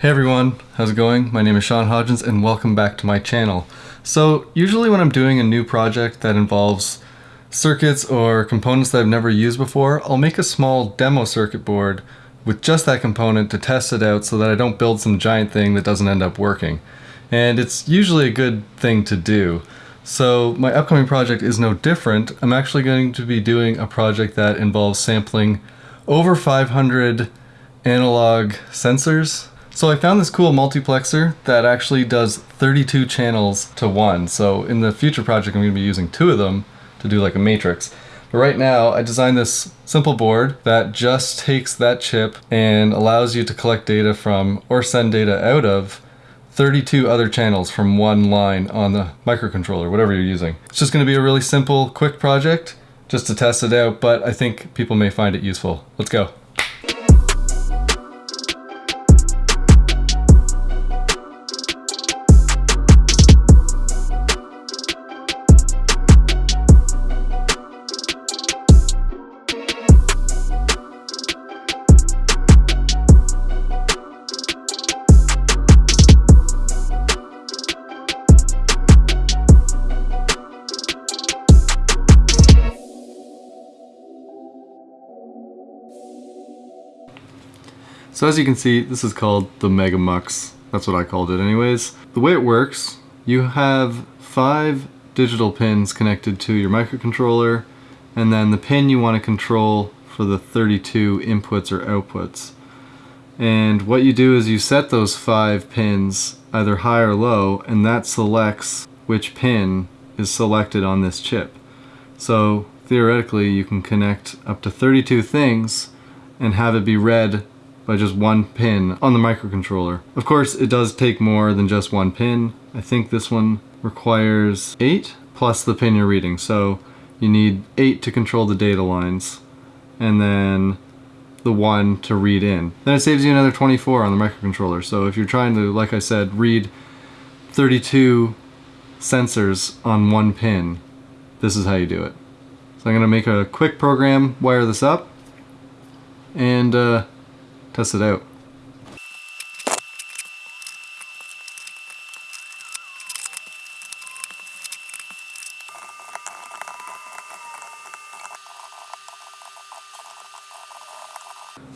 Hey everyone, how's it going? My name is Sean Hodgins and welcome back to my channel. So usually when I'm doing a new project that involves circuits or components that I've never used before, I'll make a small demo circuit board with just that component to test it out so that I don't build some giant thing that doesn't end up working. And it's usually a good thing to do. So my upcoming project is no different. I'm actually going to be doing a project that involves sampling over 500 analog sensors so I found this cool multiplexer that actually does 32 channels to one. So in the future project, I'm going to be using two of them to do like a matrix. But right now, I designed this simple board that just takes that chip and allows you to collect data from or send data out of 32 other channels from one line on the microcontroller, whatever you're using. It's just going to be a really simple, quick project just to test it out, but I think people may find it useful. Let's go. So as you can see, this is called the Mega Mux. That's what I called it anyways. The way it works, you have five digital pins connected to your microcontroller, and then the pin you want to control for the 32 inputs or outputs. And what you do is you set those five pins either high or low, and that selects which pin is selected on this chip. So theoretically, you can connect up to 32 things and have it be read by just one pin on the microcontroller. Of course, it does take more than just one pin. I think this one requires eight plus the pin you're reading. So you need eight to control the data lines and then the one to read in. Then it saves you another 24 on the microcontroller. So if you're trying to, like I said, read 32 sensors on one pin, this is how you do it. So I'm going to make a quick program, wire this up, and uh, Test it out.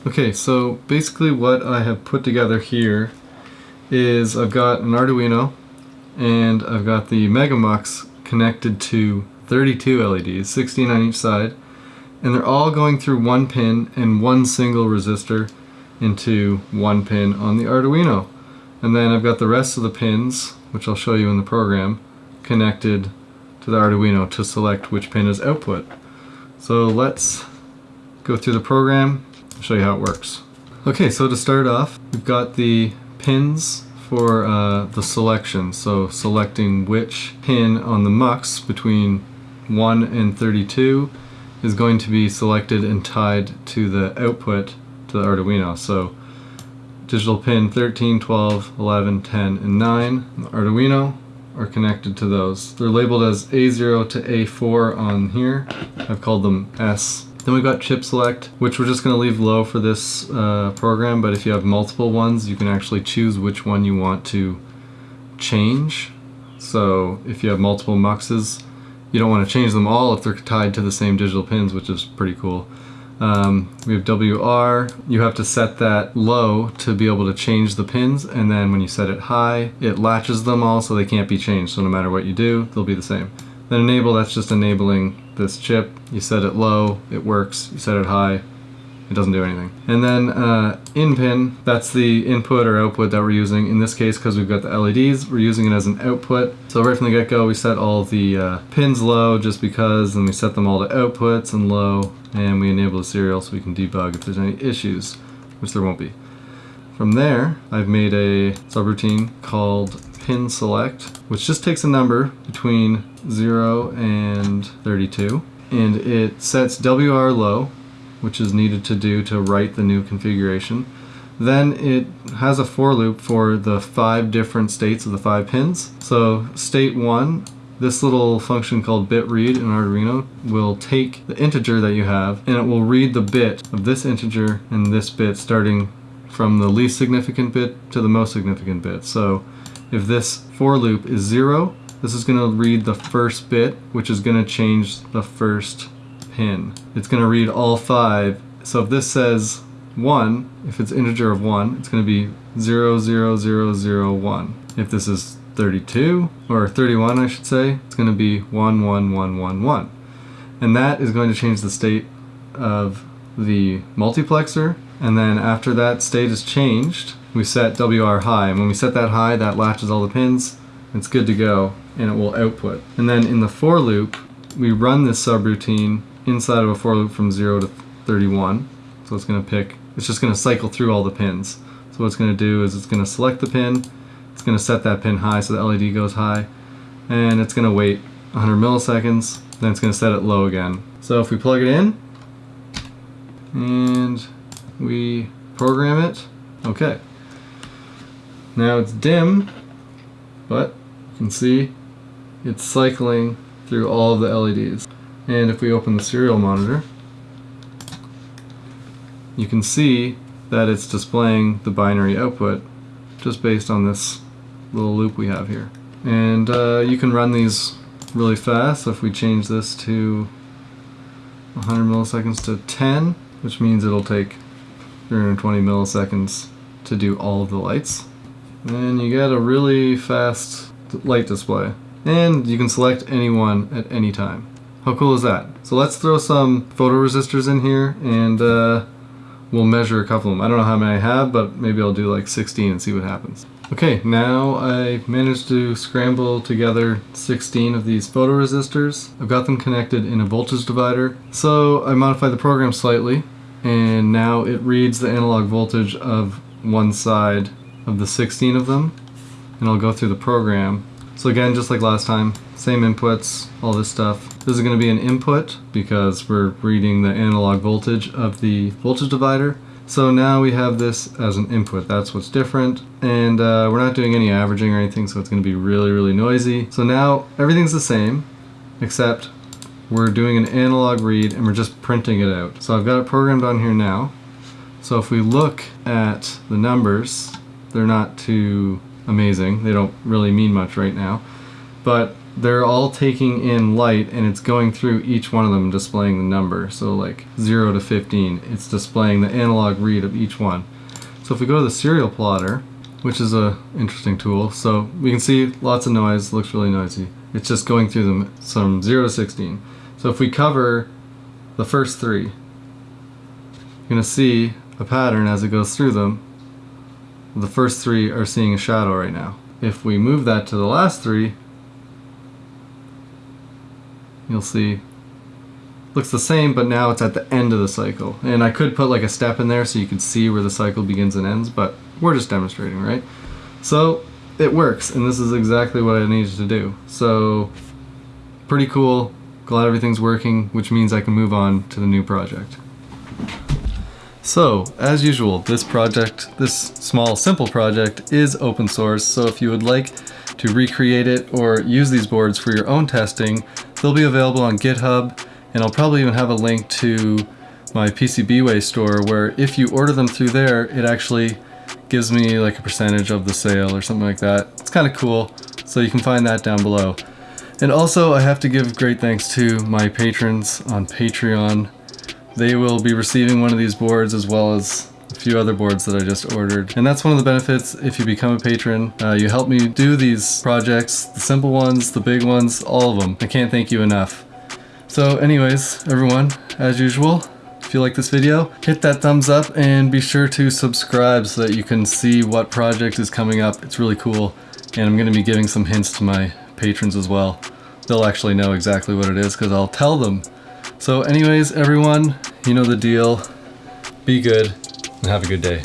Okay, so basically what I have put together here is I've got an Arduino and I've got the Megamux connected to 32 LEDs, 16 on each side, and they're all going through one pin and one single resistor into one pin on the Arduino. And then I've got the rest of the pins, which I'll show you in the program, connected to the Arduino to select which pin is output. So let's go through the program, and show you how it works. Okay, so to start off, we've got the pins for uh, the selection. So selecting which pin on the MUX between 1 and 32 is going to be selected and tied to the output to the Arduino. So digital pin 13, 12, 11, 10, and 9 the Arduino are connected to those. They're labeled as A0 to A4 on here. I've called them S. Then we've got chip select, which we're just going to leave low for this uh, program, but if you have multiple ones, you can actually choose which one you want to change. So if you have multiple muxes, you don't want to change them all if they're tied to the same digital pins, which is pretty cool. Um, we have WR. You have to set that low to be able to change the pins and then when you set it high, it latches them all so they can't be changed. So no matter what you do, they'll be the same. Then enable, that's just enabling this chip. You set it low, it works. You set it high, it doesn't do anything. And then uh, in pin, that's the input or output that we're using. In this case, because we've got the LEDs, we're using it as an output. So right from the get-go, we set all the uh, pins low just because, and we set them all to outputs and low, and we enable the serial so we can debug if there's any issues, which there won't be. From there, I've made a subroutine called pin select, which just takes a number between 0 and 32, and it sets WR low, which is needed to do to write the new configuration. Then it has a for loop for the five different states of the five pins. So state one, this little function called bit read in Arduino will take the integer that you have and it will read the bit of this integer and this bit starting from the least significant bit to the most significant bit. So if this for loop is zero, this is going to read the first bit, which is going to change the first pin. It's going to read all five. So if this says 1, if it's integer of 1, it's going to be 0, 0, 0, 0, 1. If this is 32, or 31 I should say, it's going to be 1, 1, 1, 1, 1. And that is going to change the state of the multiplexer, and then after that state is changed, we set WR high, and when we set that high, that latches all the pins, it's good to go, and it will output. And then in the for loop, we run this subroutine inside of a for loop from 0 to 31, so it's going to pick, it's just going to cycle through all the pins. So what it's going to do is it's going to select the pin, it's going to set that pin high so the LED goes high, and it's going to wait 100 milliseconds, then it's going to set it low again. So if we plug it in, and we program it, okay. Now it's dim, but you can see it's cycling through all of the LEDs. And if we open the serial monitor, you can see that it's displaying the binary output just based on this little loop we have here. And uh, you can run these really fast. So if we change this to 100 milliseconds to 10, which means it'll take 320 milliseconds to do all of the lights. And you get a really fast light display. And you can select any one at any time. How cool is that? So let's throw some photoresistors in here and uh, we'll measure a couple of them. I don't know how many I have, but maybe I'll do like 16 and see what happens. Okay, now I managed to scramble together 16 of these photoresistors. I've got them connected in a voltage divider. So I modified the program slightly and now it reads the analog voltage of one side of the 16 of them and I'll go through the program. So again, just like last time, same inputs, all this stuff. This is going to be an input because we're reading the analog voltage of the voltage divider. So now we have this as an input, that's what's different. And uh, we're not doing any averaging or anything, so it's gonna be really, really noisy. So now everything's the same, except we're doing an analog read and we're just printing it out. So I've got it programmed on here now. So if we look at the numbers, they're not too amazing. They don't really mean much right now. But they're all taking in light and it's going through each one of them displaying the number. So like 0 to 15, it's displaying the analog read of each one. So if we go to the serial plotter, which is a interesting tool, so we can see lots of noise, looks really noisy. It's just going through them from 0 to 16. So if we cover the first three, you're going to see a pattern as it goes through them. The first three are seeing a shadow right now. If we move that to the last three, you'll see. Looks the same but now it's at the end of the cycle. And I could put like a step in there so you could see where the cycle begins and ends but we're just demonstrating right? So it works and this is exactly what I needed to do. So pretty cool. Glad everything's working which means I can move on to the new project so as usual this project this small simple project is open source so if you would like to recreate it or use these boards for your own testing They'll be available on GitHub, and I'll probably even have a link to my PCBWay store where if you order them through there, it actually gives me like a percentage of the sale or something like that. It's kind of cool, so you can find that down below. And also, I have to give great thanks to my patrons on Patreon. They will be receiving one of these boards as well as a few other boards that I just ordered. And that's one of the benefits if you become a patron. Uh, you help me do these projects, the simple ones, the big ones, all of them. I can't thank you enough. So anyways, everyone, as usual, if you like this video, hit that thumbs up and be sure to subscribe so that you can see what project is coming up. It's really cool. And I'm going to be giving some hints to my patrons as well. They'll actually know exactly what it is because I'll tell them. So anyways, everyone, you know the deal. Be good and have a good day.